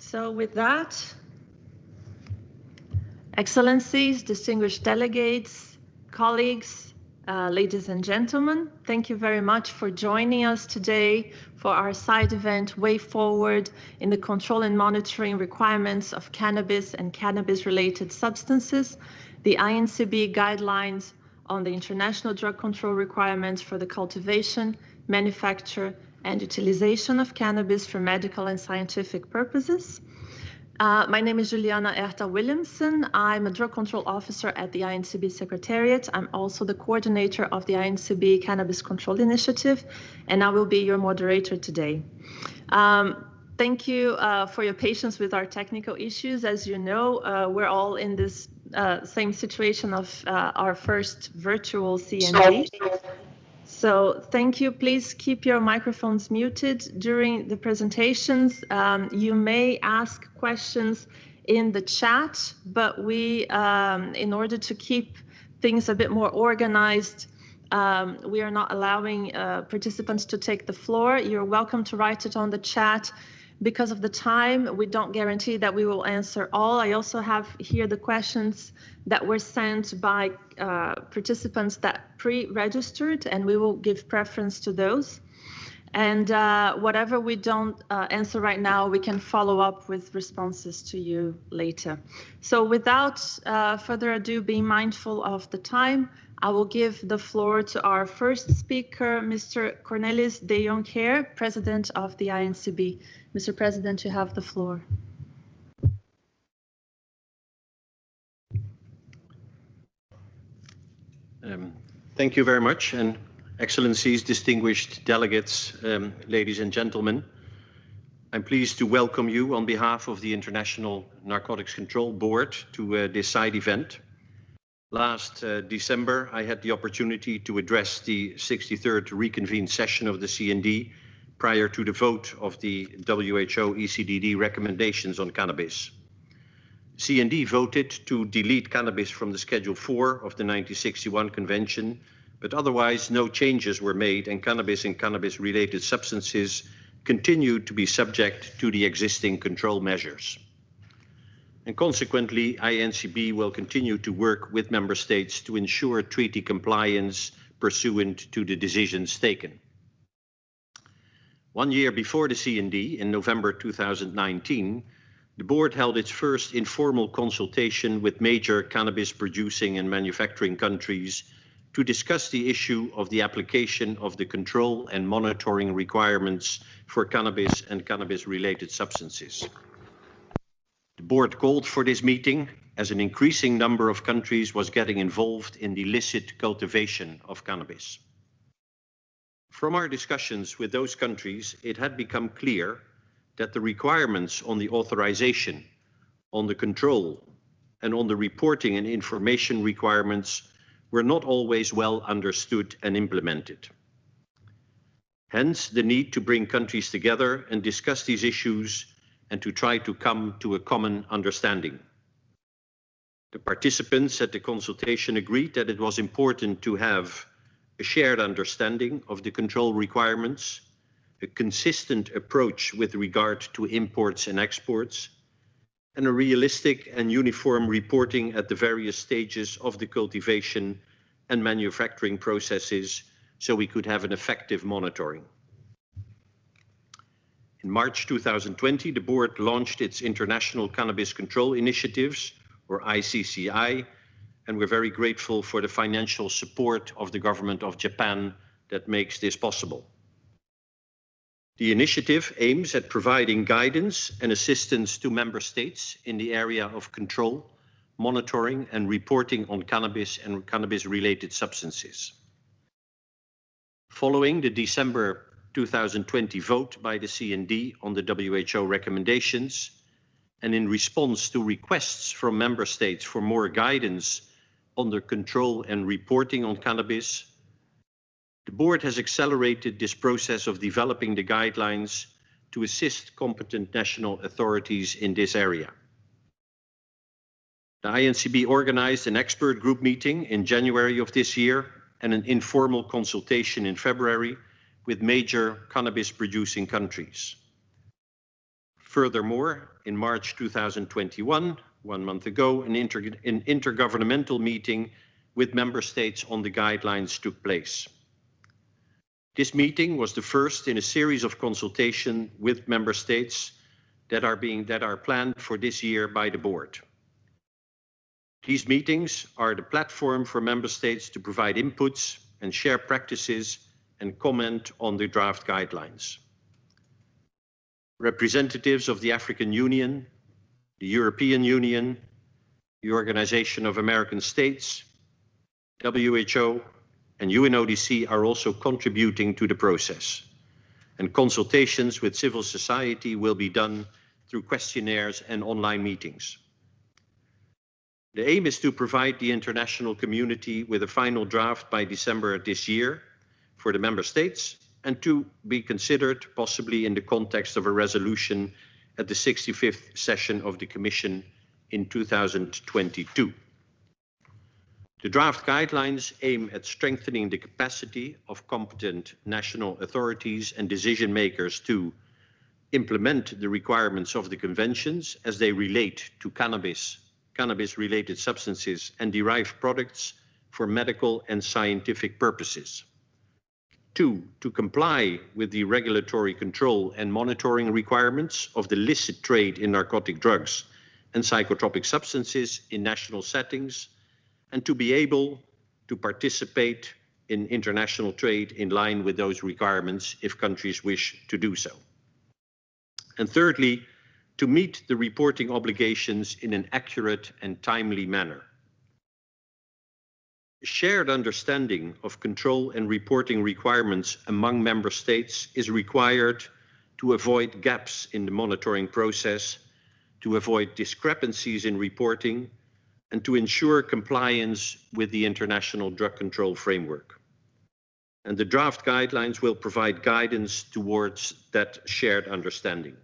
So with that, Excellencies, distinguished delegates, colleagues, uh, ladies and gentlemen, thank you very much for joining us today for our side event, Way Forward in the Control and Monitoring Requirements of Cannabis and Cannabis-Related Substances, the INCB Guidelines on the International Drug Control Requirements for the Cultivation, Manufacture, and Utilization of Cannabis for Medical and Scientific Purposes. Uh, my name is Juliana Ueda Williamson. I'm a drug control officer at the INCB Secretariat. I'm also the coordinator of the INCB Cannabis Control Initiative, and I will be your moderator today. Um, thank you uh, for your patience with our technical issues. As you know, uh, we're all in this uh, same situation of uh, our first virtual CND. So thank you. Please keep your microphones muted during the presentations. Um, you may ask questions in the chat, but we, um, in order to keep things a bit more organized, um, we are not allowing uh, participants to take the floor. You're welcome to write it on the chat because of the time, we don't guarantee that we will answer all. I also have here the questions that were sent by uh, participants that pre-registered, and we will give preference to those. And uh, whatever we don't uh, answer right now, we can follow up with responses to you later. So without uh, further ado, being mindful of the time, I will give the floor to our first speaker, Mr. Cornelis de Joncheere, President of the INCB. Mr. President, you have the floor. Um, thank you very much, and Excellencies, distinguished delegates, um, ladies and gentlemen. I'm pleased to welcome you on behalf of the International Narcotics Control Board to uh, this side event. Last uh, December, I had the opportunity to address the 63rd reconvened session of the CND prior to the vote of the WHO ECDD recommendations on cannabis. CND voted to delete cannabis from the Schedule 4 of the 1961 Convention, but otherwise no changes were made and cannabis and cannabis-related substances continued to be subject to the existing control measures. And consequently, INCB will continue to work with member states to ensure treaty compliance pursuant to the decisions taken. One year before the CND, in November 2019, the board held its first informal consultation with major cannabis producing and manufacturing countries to discuss the issue of the application of the control and monitoring requirements for cannabis and cannabis-related substances. The board called for this meeting as an increasing number of countries was getting involved in the illicit cultivation of cannabis. From our discussions with those countries, it had become clear that the requirements on the authorization, on the control, and on the reporting and information requirements were not always well understood and implemented. Hence, the need to bring countries together and discuss these issues and to try to come to a common understanding. The participants at the consultation agreed that it was important to have a shared understanding of the control requirements, a consistent approach with regard to imports and exports, and a realistic and uniform reporting at the various stages of the cultivation and manufacturing processes so we could have an effective monitoring. In March 2020, the board launched its International Cannabis Control Initiatives, or ICCI, and we're very grateful for the financial support of the government of Japan that makes this possible. The initiative aims at providing guidance and assistance to member states in the area of control, monitoring and reporting on cannabis and cannabis-related substances. Following the December 2020 vote by the CND on the WHO recommendations, and in response to requests from member states for more guidance on the control and reporting on cannabis. The board has accelerated this process of developing the guidelines to assist competent national authorities in this area. The INCB organized an expert group meeting in January of this year and an informal consultation in February with major cannabis producing countries. Furthermore, in March 2021, one month ago, an, inter an intergovernmental meeting with member states on the guidelines took place. This meeting was the first in a series of consultation with member states that are being that are planned for this year by the board. These meetings are the platform for member states to provide inputs and share practices and comment on the draft guidelines. Representatives of the African Union, the European Union, the Organization of American States, WHO, and UNODC are also contributing to the process. And consultations with civil society will be done through questionnaires and online meetings. The aim is to provide the international community with a final draft by December this year for the member states and to be considered possibly in the context of a resolution at the 65th session of the Commission in 2022. The draft guidelines aim at strengthening the capacity of competent national authorities and decision makers to implement the requirements of the conventions as they relate to cannabis, cannabis-related substances and derived products for medical and scientific purposes. Two, to comply with the regulatory control and monitoring requirements of the licit trade in narcotic drugs and psychotropic substances in national settings, and to be able to participate in international trade in line with those requirements if countries wish to do so. And thirdly, to meet the reporting obligations in an accurate and timely manner shared understanding of control and reporting requirements among member states is required to avoid gaps in the monitoring process, to avoid discrepancies in reporting, and to ensure compliance with the international drug control framework. And the draft guidelines will provide guidance towards that shared understanding.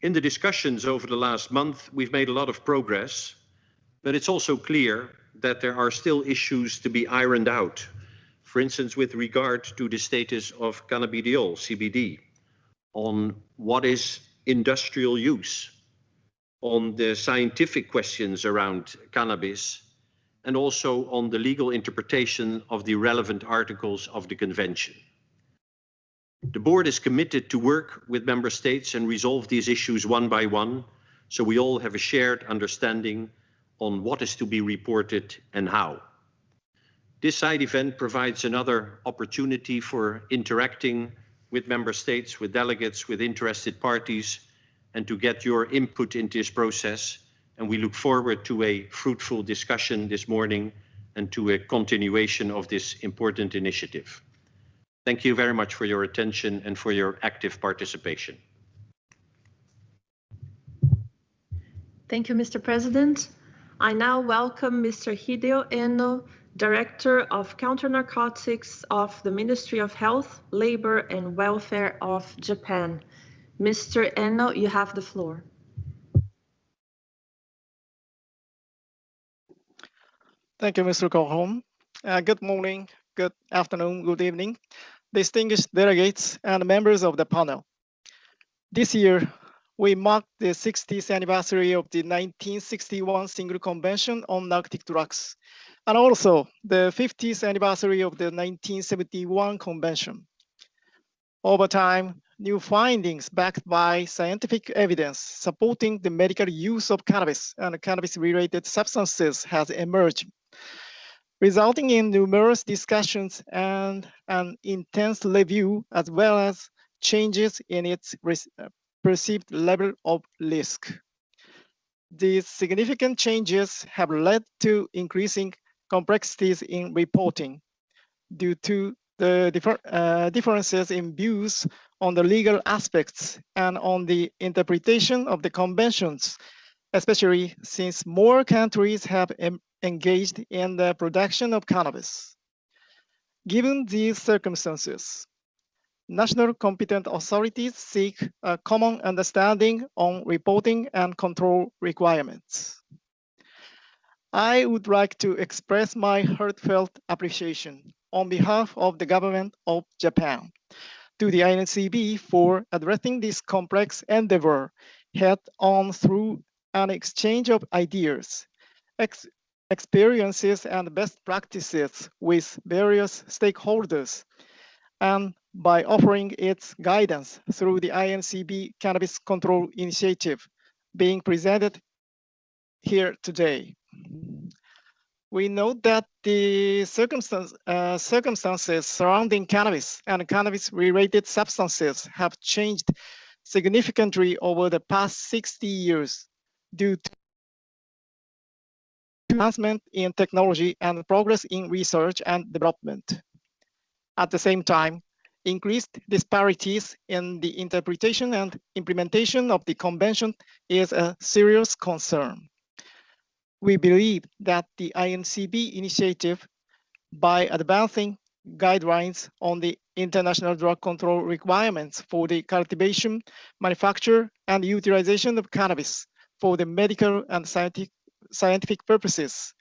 In the discussions over the last month, we've made a lot of progress, but it's also clear that there are still issues to be ironed out. For instance, with regard to the status of cannabidiol, CBD, on what is industrial use, on the scientific questions around cannabis, and also on the legal interpretation of the relevant articles of the convention. The board is committed to work with member states and resolve these issues one by one, so we all have a shared understanding on what is to be reported and how. This side event provides another opportunity for interacting with member states, with delegates, with interested parties, and to get your input into this process. And we look forward to a fruitful discussion this morning and to a continuation of this important initiative. Thank you very much for your attention and for your active participation. Thank you, Mr. President. I now welcome Mr. Hideo Eno, Director of Counter Narcotics of the Ministry of Health, Labor and Welfare of Japan. Mr. Eno, you have the floor. Thank you, Mr. Kohom. Uh, good morning, good afternoon, good evening, distinguished delegates and members of the panel. This year, we mark the 60th anniversary of the 1961 Single Convention on Narcotic Drugs, and also the 50th anniversary of the 1971 Convention. Over time, new findings backed by scientific evidence supporting the medical use of cannabis and cannabis-related substances has emerged, resulting in numerous discussions and an intense review as well as changes in its perceived level of risk. These significant changes have led to increasing complexities in reporting due to the differ, uh, differences in views on the legal aspects and on the interpretation of the conventions, especially since more countries have engaged in the production of cannabis. Given these circumstances, national competent authorities seek a common understanding on reporting and control requirements. I would like to express my heartfelt appreciation on behalf of the government of Japan to the INCB for addressing this complex endeavor head on through an exchange of ideas, ex experiences, and best practices with various stakeholders, and by offering its guidance through the INCB Cannabis Control Initiative being presented here today. We note that the circumstance, uh, circumstances surrounding cannabis and cannabis-related substances have changed significantly over the past 60 years due to advancement in technology and progress in research and development. At the same time, increased disparities in the interpretation and implementation of the convention is a serious concern. We believe that the INCB initiative, by advancing guidelines on the international drug control requirements for the cultivation, manufacture, and utilization of cannabis for the medical and scientific, purposes,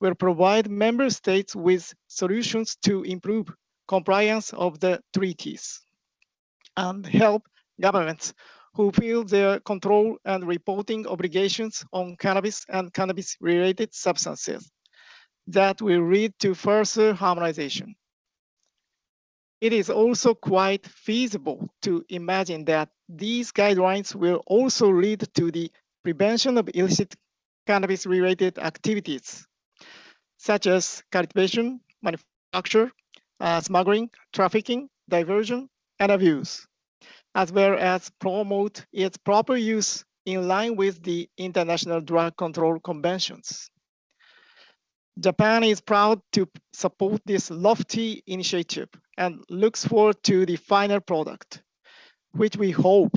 will provide member states with solutions to improve compliance of the treaties and help governments who feel their control and reporting obligations on cannabis and cannabis-related substances that will lead to further harmonization. It is also quite feasible to imagine that these guidelines will also lead to the prevention of illicit cannabis-related activities, such as cultivation, manufacture, uh, smuggling, trafficking, diversion, and abuse as well as promote its proper use in line with the international drug control conventions. Japan is proud to support this lofty initiative and looks forward to the final product, which we hope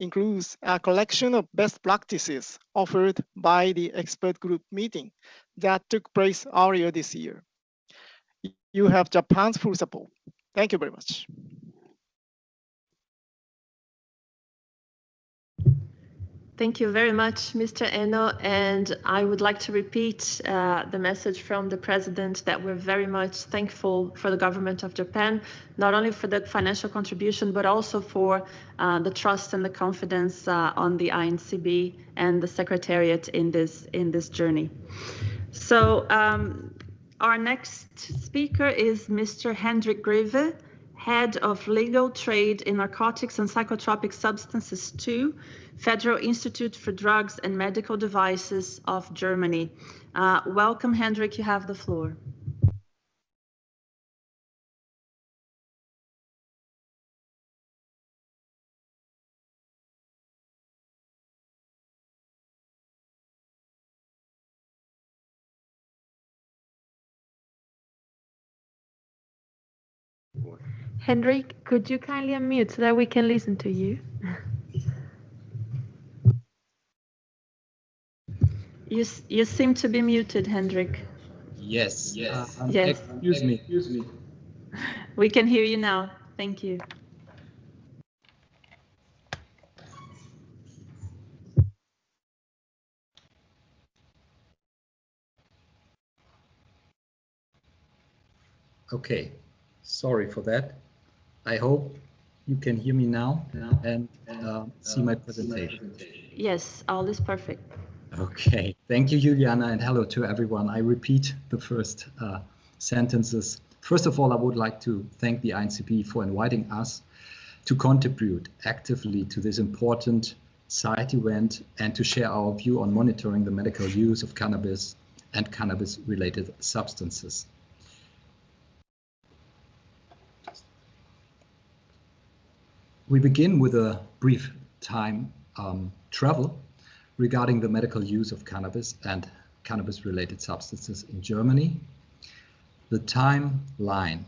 includes a collection of best practices offered by the expert group meeting that took place earlier this year. You have Japan's full support. Thank you very much. Thank you very much, Mr. Eno. And I would like to repeat uh, the message from the president that we're very much thankful for the government of Japan, not only for the financial contribution, but also for uh, the trust and the confidence uh, on the INCB and the secretariat in this, in this journey. So um, our next speaker is Mr. Hendrik Greve, Head of Legal Trade in Narcotics and Psychotropic Substances 2 Federal Institute for Drugs and Medical Devices of Germany. Uh, welcome, Hendrik, you have the floor. Hendrik, could you kindly unmute so that we can listen to you? You, you seem to be muted, Hendrik. Yes. Yes. Uh, yes. Excuse me. Excuse me. We can hear you now. Thank you. Okay. Sorry for that. I hope you can hear me now and uh, see my presentation. Yes, all is perfect. Okay, thank you, Juliana, and hello to everyone. I repeat the first uh, sentences. First of all, I would like to thank the INCB for inviting us to contribute actively to this important side event and to share our view on monitoring the medical use of cannabis and cannabis-related substances. We begin with a brief time um, travel regarding the medical use of cannabis and cannabis-related substances in Germany. The timeline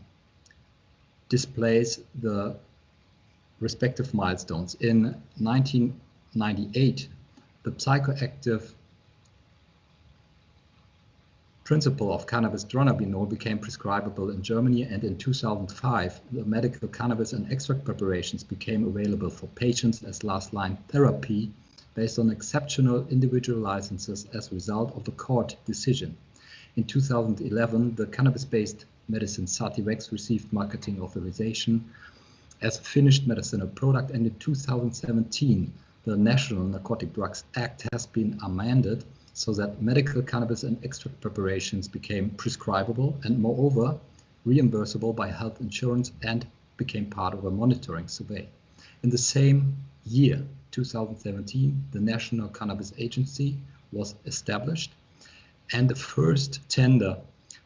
displays the respective milestones. In 1998, the psychoactive principle of cannabis dronabinol became prescribable in Germany and in 2005 the medical cannabis and extract preparations became available for patients as last line therapy based on exceptional individual licenses as a result of the court decision. In 2011, the cannabis-based medicine Sativex received marketing authorization as a finished medicinal product and in 2017 the National Narcotic Drugs Act has been amended so that medical cannabis and extract preparations became prescribable and moreover reimbursable by health insurance and became part of a monitoring survey. In the same year, 2017, the National Cannabis Agency was established and the first tender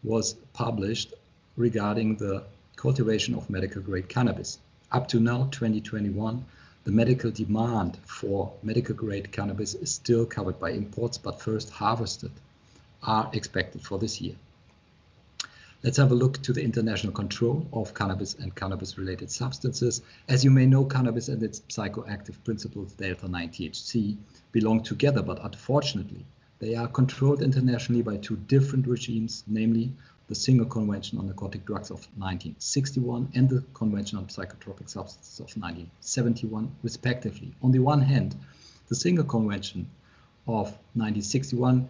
was published regarding the cultivation of medical grade cannabis. Up to now, 2021, the medical demand for medical grade cannabis is still covered by imports, but first harvested are expected for this year. Let's have a look to the international control of cannabis and cannabis-related substances. As you may know, cannabis and its psychoactive principles, delta-9-THC, belong together, but unfortunately, they are controlled internationally by two different regimes, namely the Single Convention on Narcotic Drugs of 1961 and the Convention on Psychotropic Substances of 1971, respectively. On the one hand, the Single Convention of 1961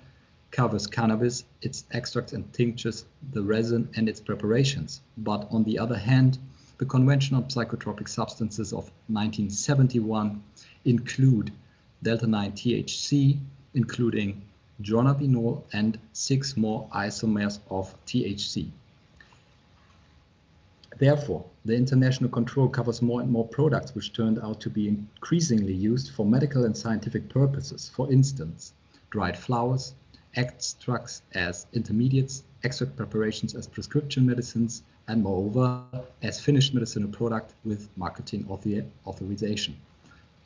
covers cannabis, its extracts and tinctures, the resin and its preparations. But on the other hand, the Convention on Psychotropic Substances of 1971 include delta-9-THC, including dronabinol, and six more isomers of THC. Therefore, the international control covers more and more products which turned out to be increasingly used for medical and scientific purposes. For instance, dried flowers, extracts as intermediates, extract preparations as prescription medicines, and moreover, as finished medicinal product with marketing author authorization.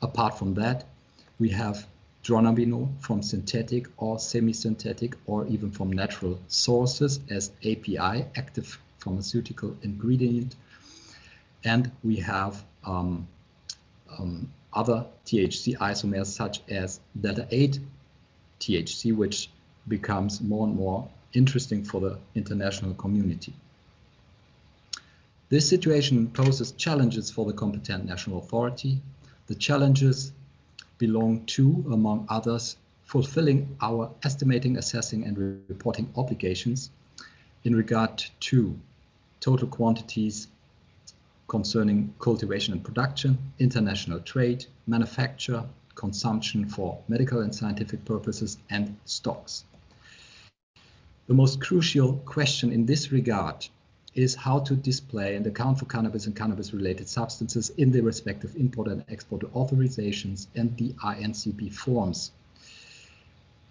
Apart from that, we have from synthetic or semi-synthetic or even from natural sources as API, active pharmaceutical ingredient. And we have um, um, other THC isomers such as delta-8 THC, which becomes more and more interesting for the international community. This situation poses challenges for the competent national authority. The challenges belong to, among others, fulfilling our estimating, assessing, and reporting obligations in regard to total quantities concerning cultivation and production, international trade, manufacture, consumption for medical and scientific purposes, and stocks. The most crucial question in this regard is how to display and account for cannabis and cannabis-related substances in the respective import and export authorizations and the INCB forms.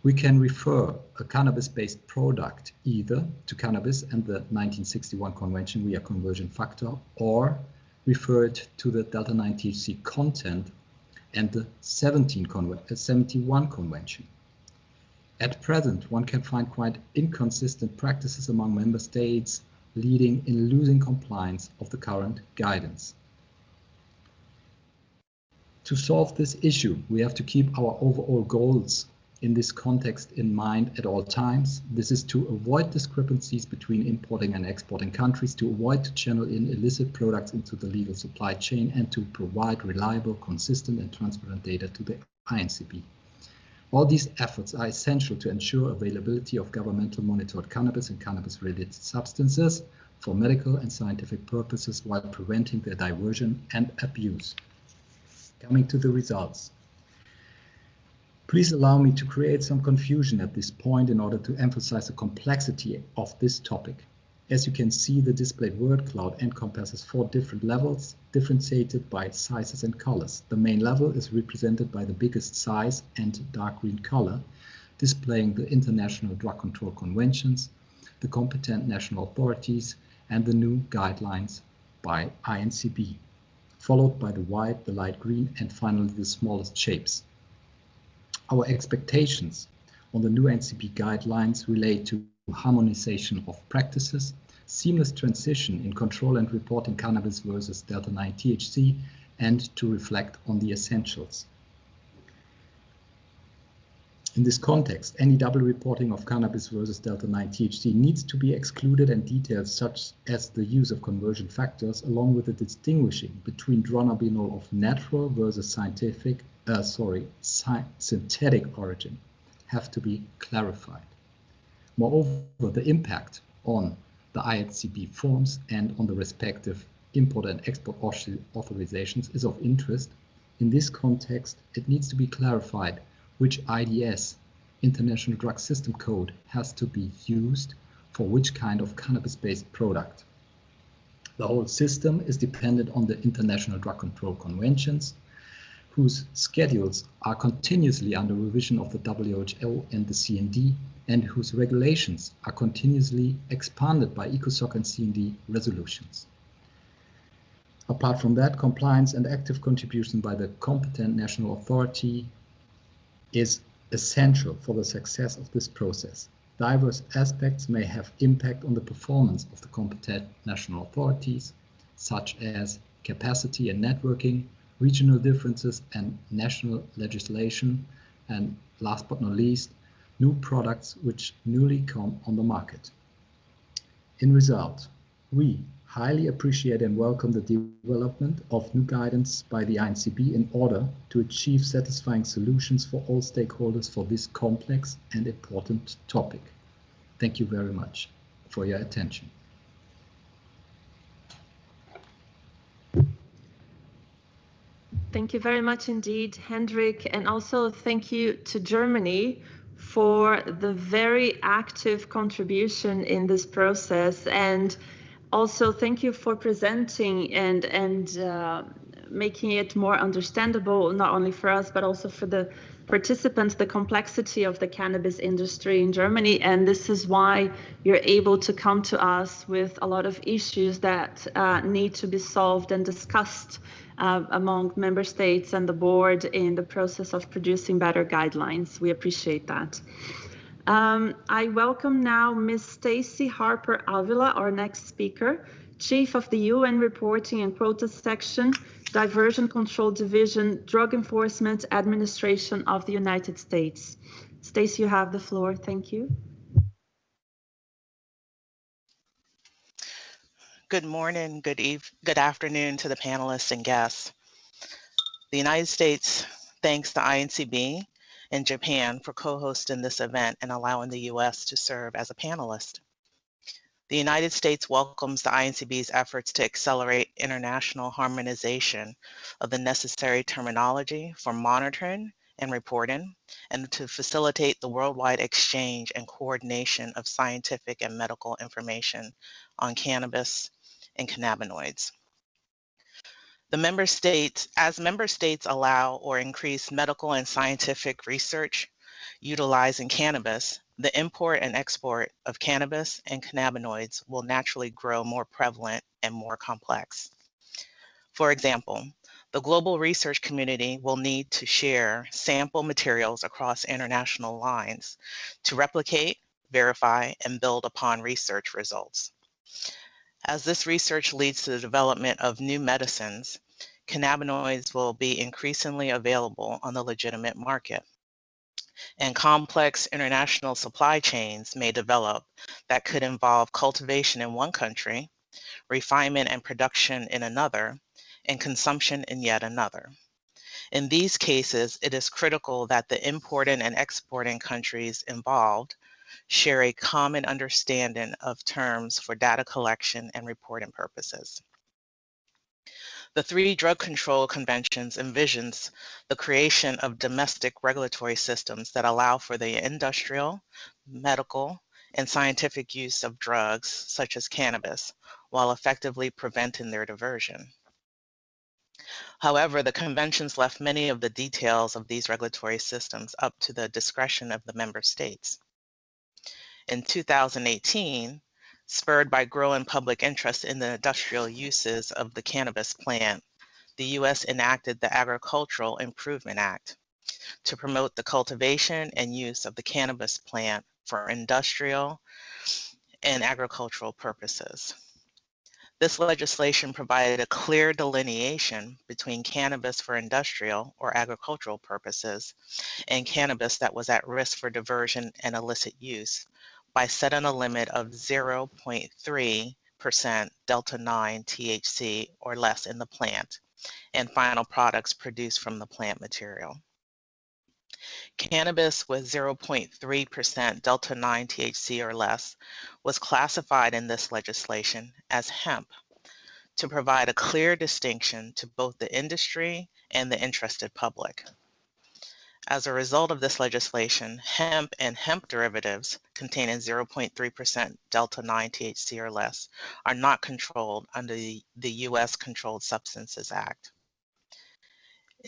We can refer a cannabis-based product either to cannabis and the 1961 convention via conversion factor or refer it to the delta-9 THC content and the 17 conven uh, 71 convention. At present, one can find quite inconsistent practices among member states leading in losing compliance of the current guidance. To solve this issue, we have to keep our overall goals in this context in mind at all times. This is to avoid discrepancies between importing and exporting countries, to avoid to channel in illicit products into the legal supply chain, and to provide reliable, consistent, and transparent data to the INCB. All these efforts are essential to ensure availability of governmental monitored cannabis and cannabis-related substances for medical and scientific purposes while preventing their diversion and abuse. Coming to the results. Please allow me to create some confusion at this point in order to emphasize the complexity of this topic. As you can see, the displayed word cloud encompasses four different levels, differentiated by sizes and colors. The main level is represented by the biggest size and dark green color, displaying the international drug control conventions, the competent national authorities, and the new guidelines by INCB, followed by the white, the light green, and finally the smallest shapes. Our expectations on the new INCB guidelines relate to harmonization of practices, seamless transition in control and reporting cannabis versus delta-9 THC, and to reflect on the essentials. In this context, any double reporting of cannabis versus delta-9 THC needs to be excluded and details such as the use of conversion factors along with the distinguishing between dronabinol of natural versus scientific, uh, sorry, synthetic origin have to be clarified. Moreover, the impact on the INCB forms and on the respective import and export authorizations is of interest, in this context, it needs to be clarified which IDS, International Drug System Code, has to be used for which kind of cannabis-based product. The whole system is dependent on the International Drug Control Conventions, whose schedules are continuously under revision of the WHO and the CND, and whose regulations are continuously expanded by ECOSOC and CND resolutions. Apart from that, compliance and active contribution by the competent national authority is essential for the success of this process. Diverse aspects may have impact on the performance of the competent national authorities, such as capacity and networking, regional differences and national legislation, and last but not least, new products which newly come on the market. In result, we highly appreciate and welcome the development of new guidance by the INCB in order to achieve satisfying solutions for all stakeholders for this complex and important topic. Thank you very much for your attention. Thank you very much indeed, Hendrik, and also thank you to Germany for the very active contribution in this process. And also thank you for presenting and and uh, making it more understandable not only for us but also for the participants the complexity of the cannabis industry in Germany. And this is why you're able to come to us with a lot of issues that uh, need to be solved and discussed uh, among member states and the board in the process of producing better guidelines. We appreciate that. Um, I welcome now Ms. Stacy Harper Avila, our next speaker, Chief of the UN Reporting and Quota Section, Diversion Control Division, Drug Enforcement Administration of the United States. Stacy, you have the floor. Thank you. Good morning, good eve good afternoon to the panelists and guests. The United States thanks the INCB in Japan for co-hosting this event and allowing the US to serve as a panelist. The United States welcomes the INCB's efforts to accelerate international harmonization of the necessary terminology for monitoring and reporting, and to facilitate the worldwide exchange and coordination of scientific and medical information on cannabis and cannabinoids. The member states, as member states allow or increase medical and scientific research utilizing cannabis, the import and export of cannabis and cannabinoids will naturally grow more prevalent and more complex. For example, the global research community will need to share sample materials across international lines to replicate, verify, and build upon research results. As this research leads to the development of new medicines, cannabinoids will be increasingly available on the legitimate market. And complex international supply chains may develop that could involve cultivation in one country, refinement and production in another, and consumption in yet another. In these cases, it is critical that the importing and exporting countries involved share a common understanding of terms for data collection and reporting purposes. The three drug control conventions envisions the creation of domestic regulatory systems that allow for the industrial, medical, and scientific use of drugs such as cannabis while effectively preventing their diversion. However, the conventions left many of the details of these regulatory systems up to the discretion of the member states. In 2018, spurred by growing public interest in the industrial uses of the cannabis plant, the U.S. enacted the Agricultural Improvement Act to promote the cultivation and use of the cannabis plant for industrial and agricultural purposes. This legislation provided a clear delineation between cannabis for industrial or agricultural purposes and cannabis that was at risk for diversion and illicit use by setting a limit of 0.3% delta 9 THC or less in the plant and final products produced from the plant material. Cannabis with 0.3% delta 9 THC or less was classified in this legislation as hemp to provide a clear distinction to both the industry and the interested public. As a result of this legislation, hemp and hemp derivatives containing 0.3% delta-9 THC or less are not controlled under the U.S. Controlled Substances Act.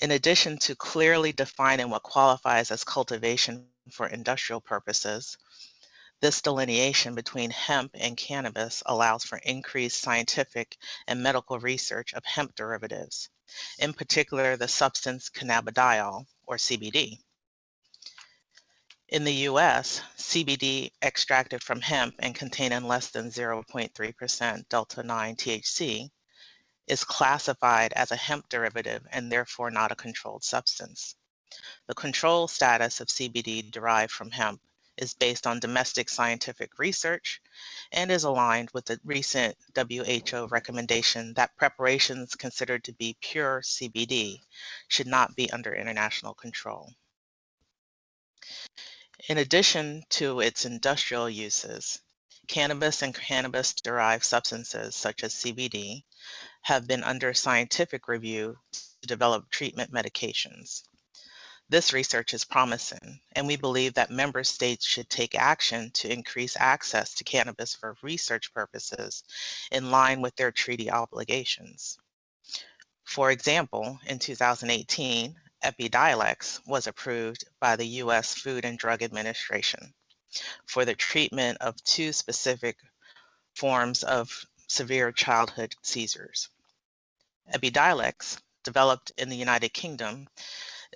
In addition to clearly defining what qualifies as cultivation for industrial purposes, this delineation between hemp and cannabis allows for increased scientific and medical research of hemp derivatives, in particular the substance cannabidiol, or CBD. In the US, CBD extracted from hemp and containing less than 0.3% delta 9 THC is classified as a hemp derivative and therefore not a controlled substance. The control status of CBD derived from hemp is based on domestic scientific research and is aligned with the recent WHO recommendation that preparations considered to be pure CBD should not be under international control. In addition to its industrial uses, cannabis and cannabis-derived substances such as CBD have been under scientific review to develop treatment medications. This research is promising, and we believe that member states should take action to increase access to cannabis for research purposes in line with their treaty obligations. For example, in 2018, Epidiolex was approved by the U.S. Food and Drug Administration for the treatment of two specific forms of severe childhood seizures. Epidiolex, developed in the United Kingdom,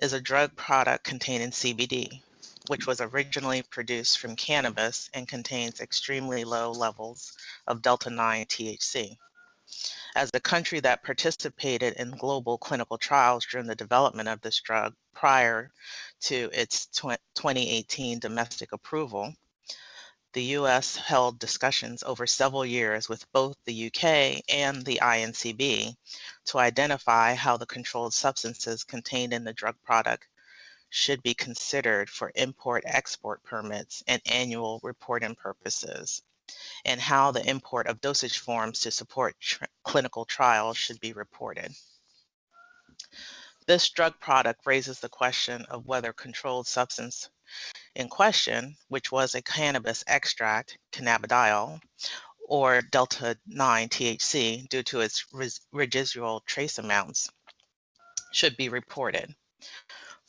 is a drug product containing CBD, which was originally produced from cannabis and contains extremely low levels of delta-9 THC. As a country that participated in global clinical trials during the development of this drug prior to its 2018 domestic approval, the US held discussions over several years with both the UK and the INCB to identify how the controlled substances contained in the drug product should be considered for import-export permits and annual reporting purposes, and how the import of dosage forms to support tr clinical trials should be reported. This drug product raises the question of whether controlled substance in question, which was a cannabis extract, cannabidiol, or delta 9 THC due to its residual trace amounts, should be reported.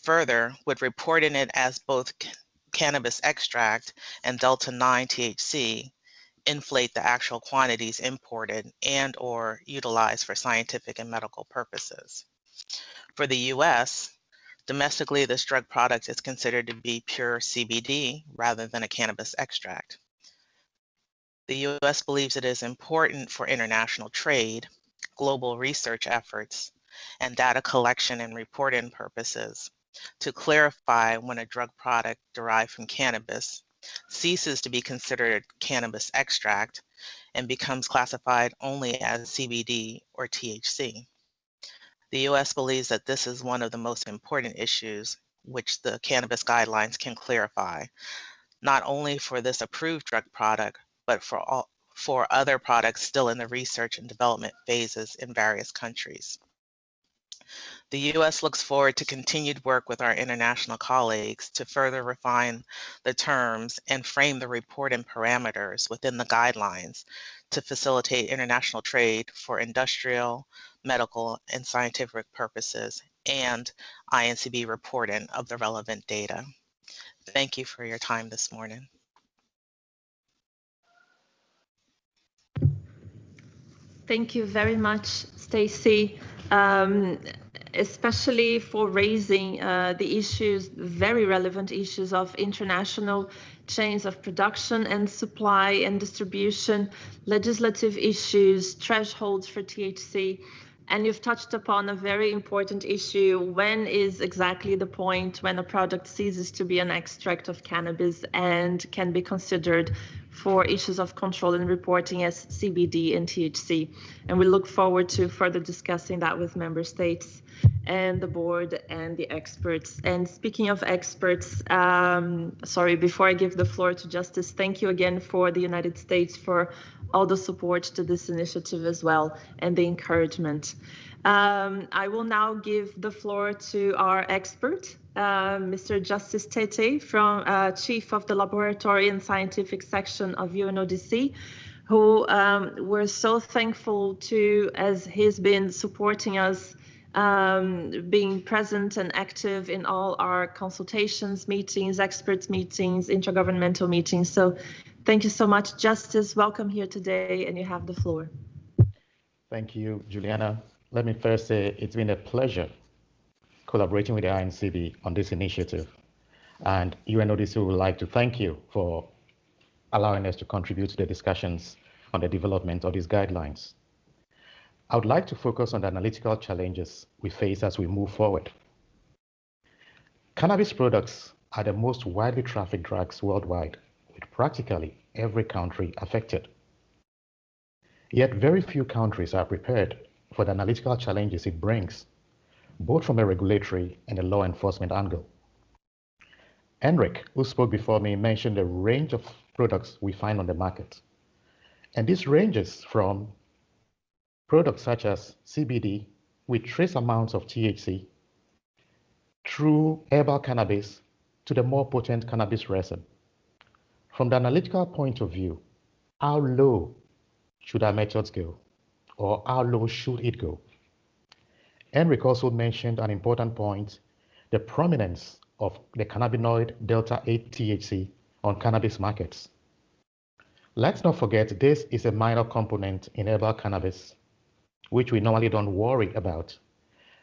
Further, would reporting it as both cannabis extract and delta 9 THC inflate the actual quantities imported and or utilized for scientific and medical purposes. For the US, Domestically, this drug product is considered to be pure CBD rather than a cannabis extract. The US believes it is important for international trade, global research efforts, and data collection and reporting purposes to clarify when a drug product derived from cannabis ceases to be considered cannabis extract and becomes classified only as CBD or THC. The US believes that this is one of the most important issues which the cannabis guidelines can clarify, not only for this approved drug product, but for all for other products still in the research and development phases in various countries. The U.S. looks forward to continued work with our international colleagues to further refine the terms and frame the reporting parameters within the guidelines to facilitate international trade for industrial, medical, and scientific purposes, and INCB reporting of the relevant data. Thank you for your time this morning. Thank you very much, Stacy, um, especially for raising uh, the issues, very relevant issues of international chains of production and supply and distribution, legislative issues, thresholds for THC, and you've touched upon a very important issue. When is exactly the point when a product ceases to be an extract of cannabis and can be considered for issues of control and reporting as CBD and THC? And we look forward to further discussing that with member states and the board and the experts. And speaking of experts, um, sorry, before I give the floor to Justice, thank you again for the United States for all the support to this initiative as well and the encouragement. Um, I will now give the floor to our expert, uh, Mr. Justice Tettey, from uh, Chief of the Laboratory and Scientific Section of UNODC, who um, we're so thankful to as he's been supporting us um, being present and active in all our consultations, meetings, experts meetings, intergovernmental meetings. So thank you so much, Justice. Welcome here today, and you have the floor. Thank you, Juliana. Let me first say it's been a pleasure collaborating with the INCB on this initiative. And UNODC would like to thank you for allowing us to contribute to the discussions on the development of these guidelines. I would like to focus on the analytical challenges we face as we move forward. Cannabis products are the most widely trafficked drugs worldwide, practically every country affected. Yet very few countries are prepared for the analytical challenges it brings, both from a regulatory and a law enforcement angle. Enric, who spoke before me, mentioned a range of products we find on the market. And this ranges from products such as CBD with trace amounts of THC through herbal cannabis to the more potent cannabis resin. From the analytical point of view, how low should our methods go or how low should it go? Henrik also mentioned an important point, the prominence of the cannabinoid delta 8 THC on cannabis markets. Let's not forget this is a minor component in herbal cannabis which we normally don't worry about.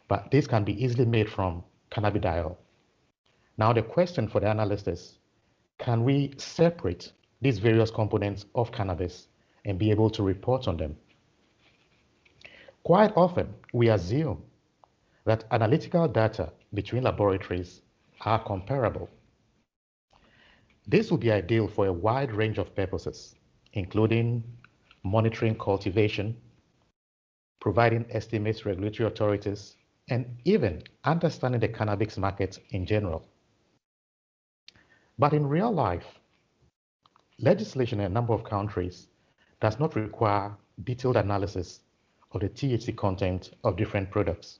But this can be easily made from cannabidiol. Now the question for the analyst is, can we separate these various components of cannabis and be able to report on them? Quite often, we assume that analytical data between laboratories are comparable. This would be ideal for a wide range of purposes, including monitoring cultivation, providing estimates to regulatory authorities, and even understanding the cannabis market in general. But in real life, legislation in a number of countries does not require detailed analysis of the THC content of different products.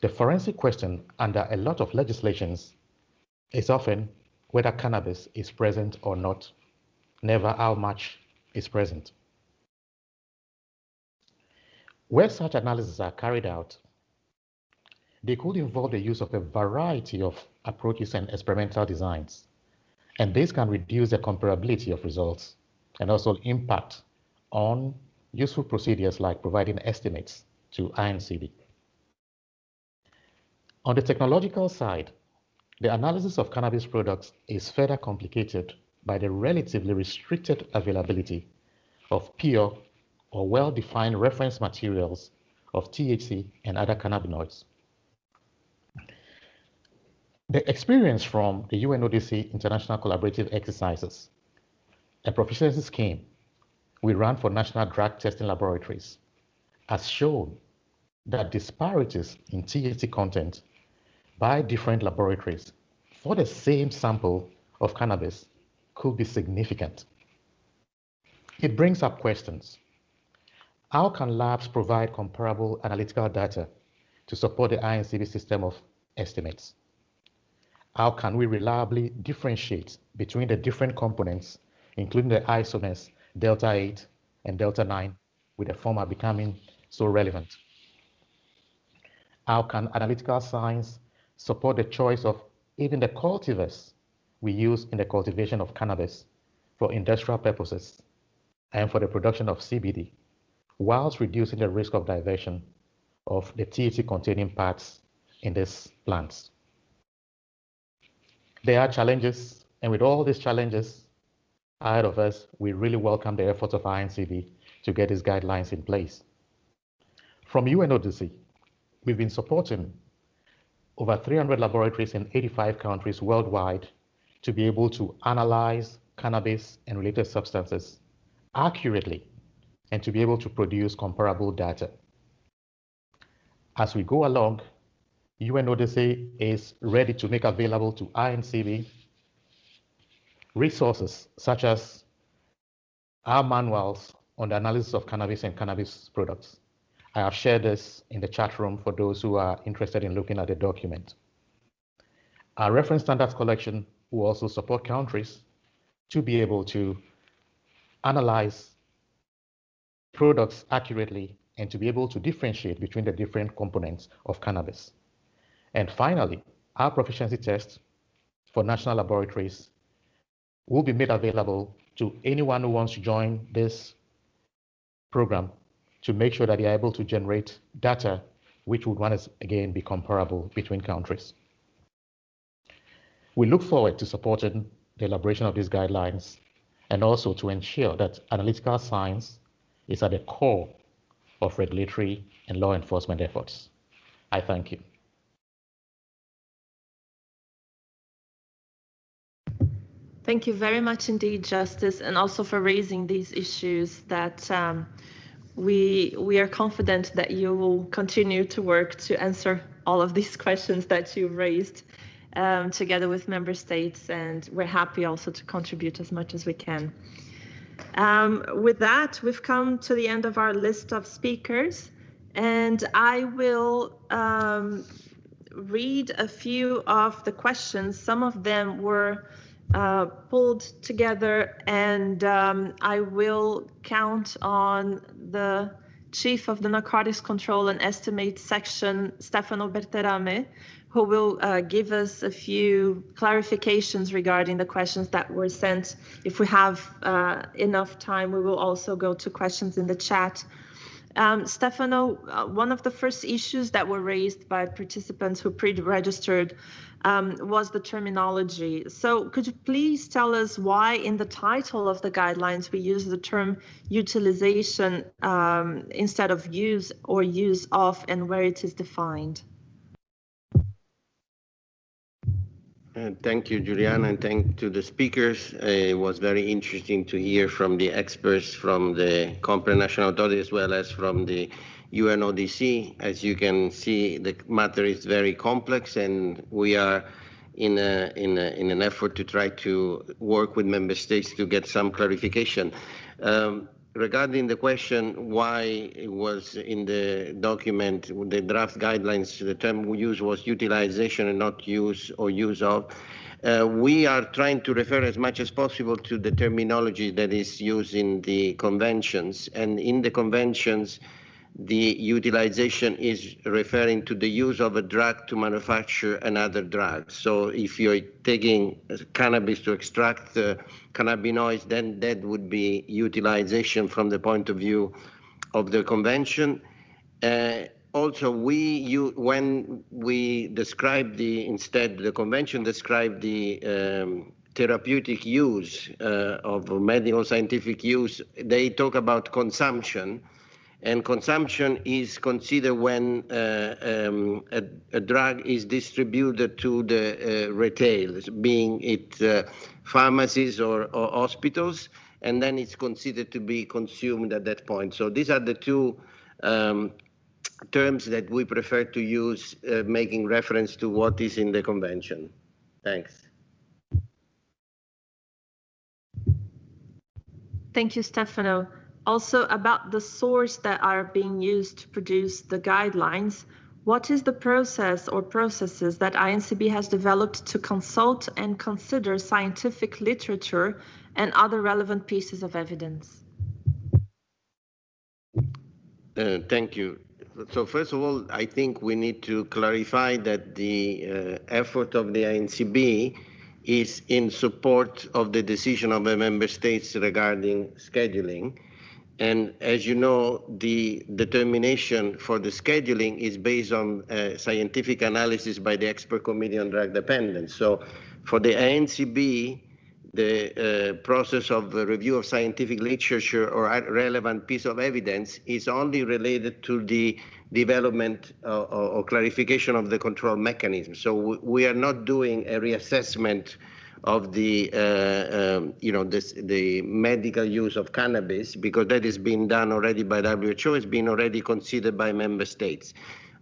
The forensic question under a lot of legislations is often whether cannabis is present or not, never how much is present. Where such analyses are carried out, they could involve the use of a variety of approaches and experimental designs. And this can reduce the comparability of results and also impact on useful procedures like providing estimates to INCB. On the technological side, the analysis of cannabis products is further complicated by the relatively restricted availability of pure or well-defined reference materials of THC and other cannabinoids. The experience from the UNODC International Collaborative Exercises, a proficiency scheme we ran for national drug testing laboratories, has shown that disparities in THC content by different laboratories for the same sample of cannabis could be significant. It brings up questions how can labs provide comparable analytical data to support the INCB system of estimates? How can we reliably differentiate between the different components, including the isomers delta 8 and delta 9, with the former becoming so relevant? How can analytical science support the choice of even the cultivars we use in the cultivation of cannabis for industrial purposes and for the production of CBD? whilst reducing the risk of diversion of the THC containing parts in these plants. There are challenges, and with all these challenges ahead of us, we really welcome the efforts of INCB to get these guidelines in place. From UNODC, we've been supporting over 300 laboratories in 85 countries worldwide to be able to analyze cannabis and related substances accurately and to be able to produce comparable data. As we go along, UNODC is ready to make available to INCB resources such as our manuals on the analysis of cannabis and cannabis products. I have shared this in the chat room for those who are interested in looking at the document. Our reference standards collection will also support countries to be able to analyze products accurately and to be able to differentiate between the different components of cannabis. And finally, our proficiency test for national laboratories will be made available to anyone who wants to join this program to make sure that they are able to generate data which would once again be comparable between countries. We look forward to supporting the elaboration of these guidelines and also to ensure that analytical science is at the core of regulatory and law enforcement efforts. I thank you. Thank you very much indeed, Justice, and also for raising these issues that um, we we are confident that you will continue to work to answer all of these questions that you raised um, together with member states, and we're happy also to contribute as much as we can. Um, with that, we've come to the end of our list of speakers, and I will um, read a few of the questions. Some of them were uh, pulled together, and um, I will count on the chief of the Narcotics Control and Estimate Section, Stefano Berterame, who will uh, give us a few clarifications regarding the questions that were sent. If we have uh, enough time, we will also go to questions in the chat. Um, Stefano, uh, one of the first issues that were raised by participants who pre-registered um, was the terminology. So could you please tell us why in the title of the guidelines we use the term utilization um, instead of use or use of and where it is defined? Uh, thank you, Juliana, and thank to the speakers. Uh, it was very interesting to hear from the experts from the Competent National Authority as well as from the UNODC. As you can see, the matter is very complex, and we are in, a, in, a, in an effort to try to work with member states to get some clarification. Um, regarding the question why it was in the document, the draft guidelines, the term used was utilization and not use or use of, uh, we are trying to refer as much as possible to the terminology that is used in the conventions. And in the conventions, the utilization is referring to the use of a drug to manufacture another drug. So if you're taking cannabis to extract uh, cannabinoids, then that would be utilization from the point of view of the convention. Uh, also, we you, when we describe the instead the convention described the um, therapeutic use uh, of medical scientific use. They talk about consumption and consumption is considered when uh, um, a, a, drug is distributed to the uh, retail, being it uh, pharmacies or, or, hospitals, and then it's considered to be consumed at that point. So these are the two um, terms that we prefer to use, uh, making reference to what is in the convention. Thanks. Thank you, Stefano also about the source that are being used to produce the guidelines. What is the process or processes that INCB has developed to consult and consider scientific literature and other relevant pieces of evidence? Uh, thank you. So first of all, I think we need to clarify that the uh, effort of the INCB is in support of the decision of the member states regarding scheduling. And as you know, the determination for the scheduling is based on uh, scientific analysis by the expert committee on drug dependence. So for the INCB, the uh, process of review of scientific literature or relevant piece of evidence is only related to the development uh, or clarification of the control mechanism. So we are not doing a reassessment of the uh, um, you know this, the medical use of cannabis because that is being done already by WHO. It's been already considered by member states.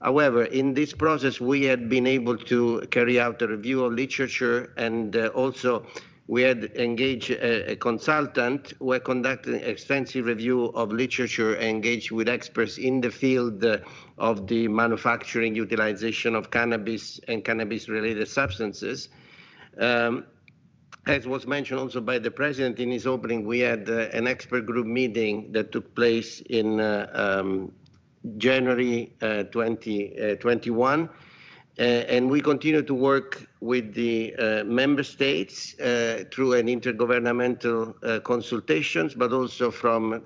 However, in this process, we had been able to carry out a review of literature and uh, also we had engaged a, a consultant who had conducted an extensive review of literature and engaged with experts in the field uh, of the manufacturing utilization of cannabis and cannabis-related substances. Um, as was mentioned also by the president in his opening, we had uh, an expert group meeting that took place in uh, um, January uh, 2021. Uh, and we continue to work with the uh, member states uh, through an intergovernmental consultations, but also from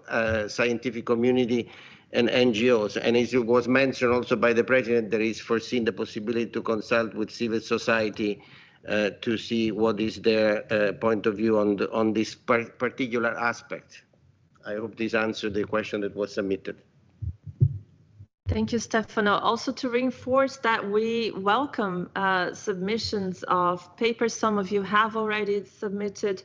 scientific community and NGOs. And as it was mentioned also by the president, there is foreseen the possibility to consult with civil society uh, to see what is their uh, point of view on, the, on this par particular aspect. I hope this answered the question that was submitted. Thank you, Stefano. Also to reinforce that we welcome uh, submissions of papers. Some of you have already submitted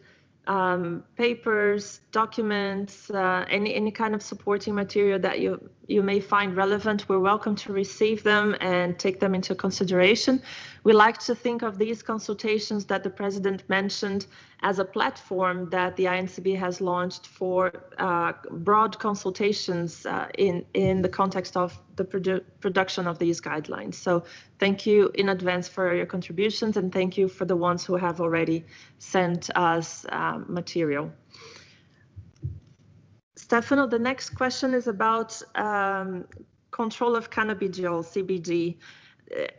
um, papers, documents, uh, any, any kind of supporting material that you, you may find relevant. We're welcome to receive them and take them into consideration. We like to think of these consultations that the president mentioned as a platform that the INCB has launched for uh, broad consultations uh, in, in the context of the produ production of these guidelines. So thank you in advance for your contributions and thank you for the ones who have already sent us uh, material. Stefano, the next question is about um, control of cannabidiol, CBD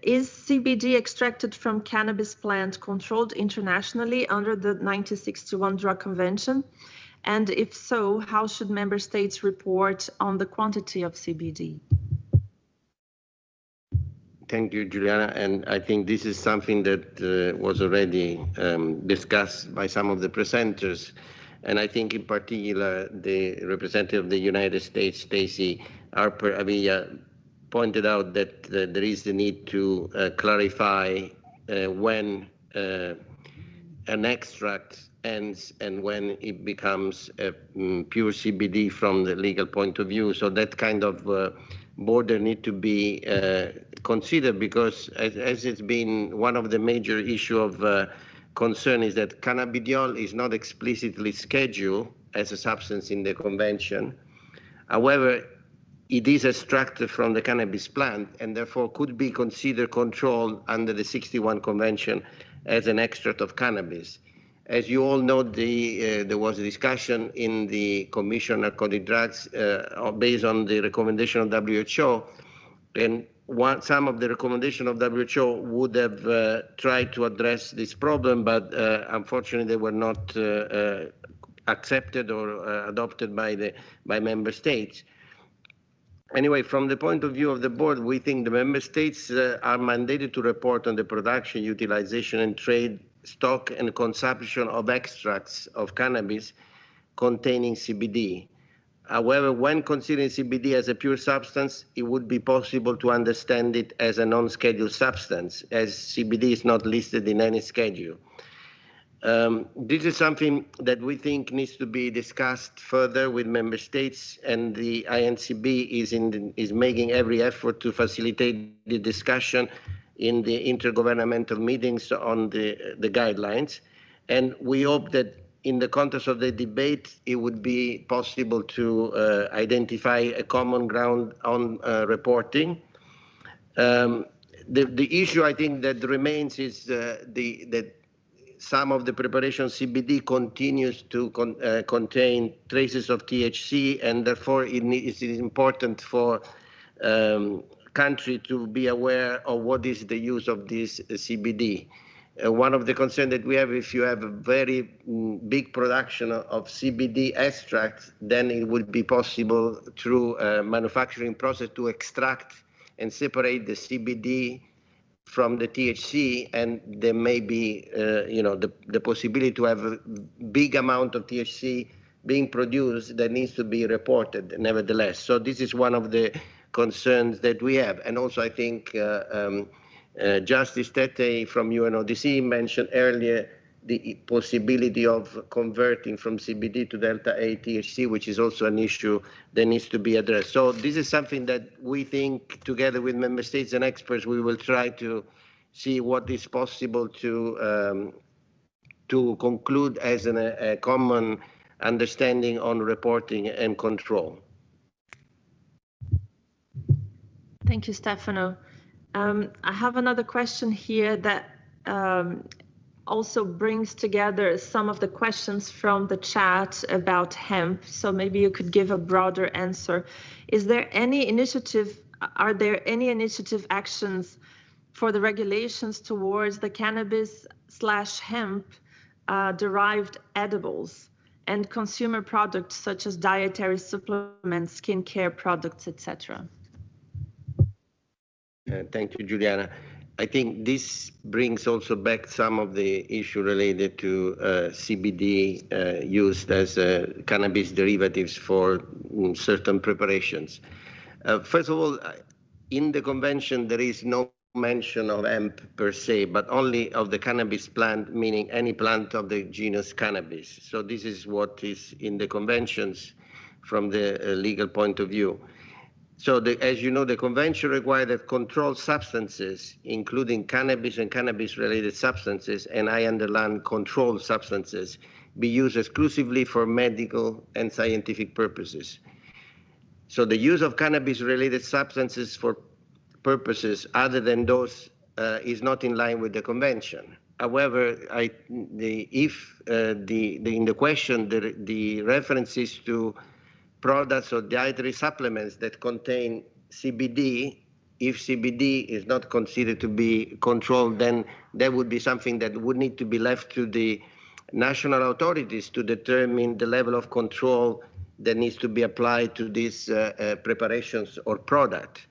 is CBD extracted from cannabis plant controlled internationally under the 1961 Drug Convention? And if so, how should member states report on the quantity of CBD? Thank you, Juliana. And I think this is something that uh, was already um, discussed by some of the presenters. And I think in particular, the representative of the United States, Stacey Harper Avila, pointed out that uh, there is the need to uh, clarify uh, when uh, an extract ends and when it becomes um, pure CBD from the legal point of view. So that kind of uh, border need to be uh, considered because as, as, it's been one of the major issue of concern is that cannabidiol is not explicitly scheduled as a substance in the convention. However, it is extracted from the cannabis plant and therefore could be considered controlled under the 61 convention as an extract of cannabis. As you all know, the, uh, there was a discussion in the Commission on Narcotic Drugs uh, based on the recommendation of WHO, and one, some of the recommendation of WHO would have uh, tried to address this problem, but uh, unfortunately they were not uh, uh, accepted or adopted by the by member states anyway, from the point of view of the board, we think the member states uh, are mandated to report on the production, utilization, and trade stock and consumption of extracts of cannabis containing CBD. However, when considering CBD as a pure substance, it would be possible to understand it as a non-scheduled substance, as CBD is not listed in any schedule. Um, this is something that we think needs to be discussed further with member states, and the INCB is, in, is making every effort to facilitate the discussion in the intergovernmental meetings on the, the guidelines. And we hope that in the context of the debate, it would be possible to uh, identify a common ground on uh, reporting. Um, the, the issue I think that remains is uh, the, that some of the preparation CBD continues to con uh, contain traces of THC, and therefore it is important for um, country to be aware of what is the use of this CBD. Uh, one of the concerns that we have, if you have a very mm, big production of CBD extract, then it would be possible through a manufacturing process to extract and separate the CBD from the THC, and there may be, uh, you know, the, the possibility to have a big amount of THC being produced that needs to be reported nevertheless. So this is one of the concerns that we have. And also I think uh, um, Justice Tettey from UNODC mentioned earlier the possibility of converting from CBD to delta 8 THC, which is also an issue that needs to be addressed. So this is something that we think, together with member states and experts, we will try to see what is possible to um, to conclude as an, a common understanding on reporting and control. Thank you, Stefano. Um, I have another question here that um, also brings together some of the questions from the chat about hemp. So maybe you could give a broader answer. Is there any initiative, are there any initiative actions for the regulations towards the cannabis slash hemp uh, derived edibles and consumer products such as dietary supplements, skincare products, etc.? Thank you, Juliana. I think this brings also back some of the issue related to uh, CBD uh, used as uh, cannabis derivatives for mm, certain preparations. Uh, first of all, uh, in the convention, there is no mention of hemp per se, but only of the cannabis plant, meaning any plant of the genus cannabis. So this is what is in the conventions from the uh, legal point of view. So the, as you know, the convention required that controlled substances, including cannabis and cannabis-related substances, and I underline controlled substances, be used exclusively for medical and scientific purposes. So the use of cannabis-related substances for purposes other than those uh, is not in line with the convention. However, I, the, if uh, the, the, in the question the, the references to products or dietary supplements that contain CBD, if CBD is not considered to be controlled, then that would be something that would need to be left to the national authorities to determine the level of control that needs to be applied to these uh, uh, preparations or product.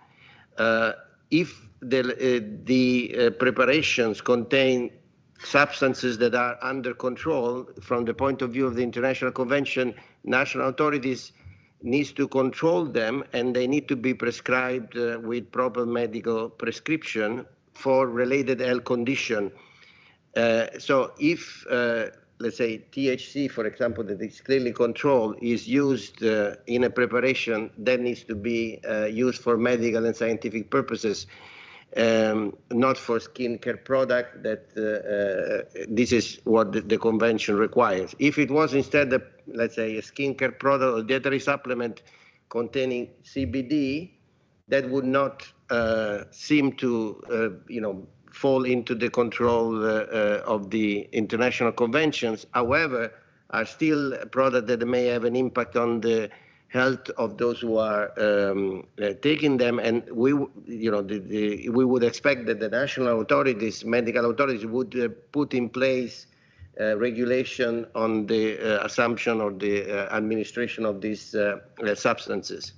Uh, if the, uh, the uh, preparations contain substances that are under control from the point of view of the International Convention, national authorities needs to control them and they need to be prescribed uh, with proper medical prescription for related health condition. Uh, so if, uh, let's say, THC, for example, that is clearly controlled, is used uh, in a preparation that needs to be uh, used for medical and scientific purposes, um, not for skincare product, that uh, this is what the, the convention requires. If it was instead a let's say, a skincare product or dietary supplement containing CBD, that would not uh, seem to, uh, you know, fall into the control uh, uh of the international conventions. However, are still a product that may have an impact on the health of those who are um, uh, taking them. And we, you know, the, the, we would expect that the national authorities, medical authorities, would uh, put in place uh, regulation on the uh, assumption or the uh, administration of these substances.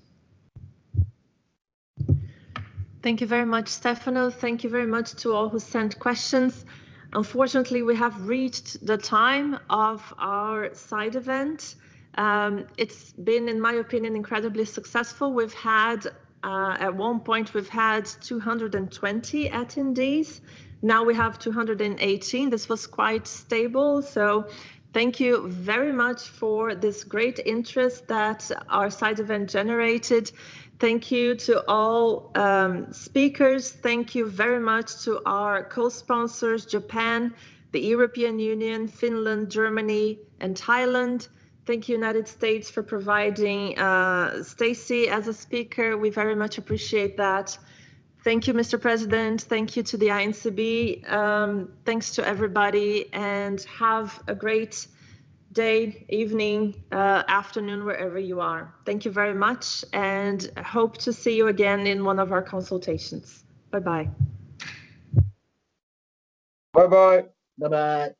Thank you very much, Stefano. Thank you very much to all who sent questions. Unfortunately, we have reached the time of our side event. Um, it's been, in my opinion, incredibly successful. We've had, uh, at one point, we've had 220 attendees. Now we have 218. This was quite stable. So thank you very much for this great interest that our side event generated. Thank you to all um, speakers. Thank you very much to our co-sponsors, Japan, the European Union, Finland, Germany, and Thailand. Thank you, United States, for providing uh, Stacy as a speaker. We very much appreciate that. Thank you, Mr. President. Thank you to the INCB. Um, thanks to everybody and have a great day, evening, uh, afternoon, wherever you are. Thank you very much and hope to see you again in one of our consultations. Bye-bye. Bye-bye. Bye-bye.